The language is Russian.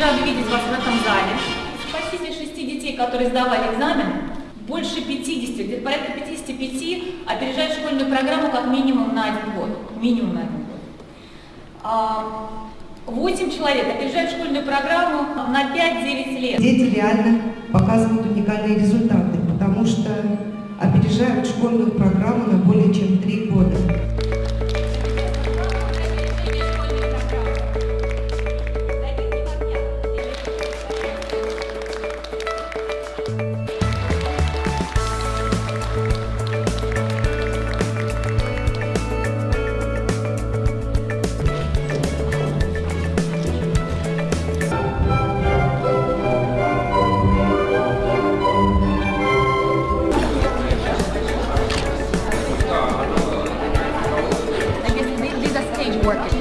рада видеть вас в этом зале. Из шести детей, которые сдавали экзамен, больше 50, где-то порядка 55 опережают школьную программу как минимум на один год. Минимум на один год. А, 8 человек опережают школьную программу на 5-9 лет. Дети реально показывают уникальные результаты, потому что опережают школьную программу на working.